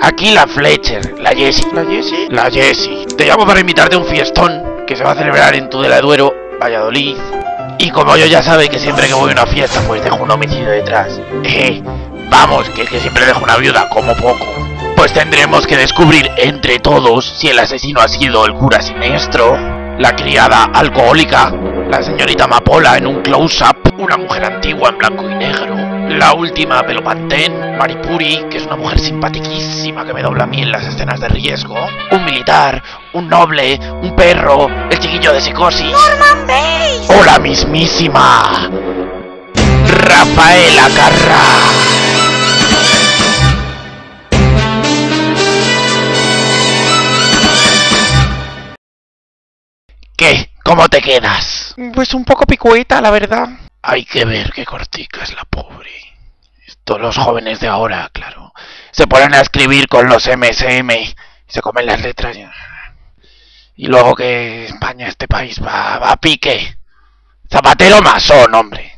aquí la Fletcher, la Jessie. ¿La Jessie? La Jessie. Te llamo para invitarte a un fiestón que se va a celebrar en Tudela de Duero, Valladolid. Y como yo ya sabe que siempre que voy a una fiesta pues dejo un homicidio detrás. Eh, vamos, que es que siempre dejo una viuda como poco. Pues tendremos que descubrir entre todos si el asesino ha sido el cura siniestro, la criada alcohólica, la señorita Amapola en un close-up, una mujer antigua en blanco y negro, la última pelo pantén, Maripuri, que es una mujer simpaticísima que me dobla a mí en las escenas de riesgo, un militar, un noble, un perro, el chiquillo de psicosis. ¡Norman Bates! ¡O la mismísima! Rafaela Carrà. ¿Qué? ¿Cómo te quedas? Pues un poco picueta, la verdad. Hay que ver qué cortica es la pobre. Esto los jóvenes de ahora, claro. Se ponen a escribir con los MSM y se comen las letras. Y, y luego que España, este país, va, va a pique. Zapatero masón, hombre.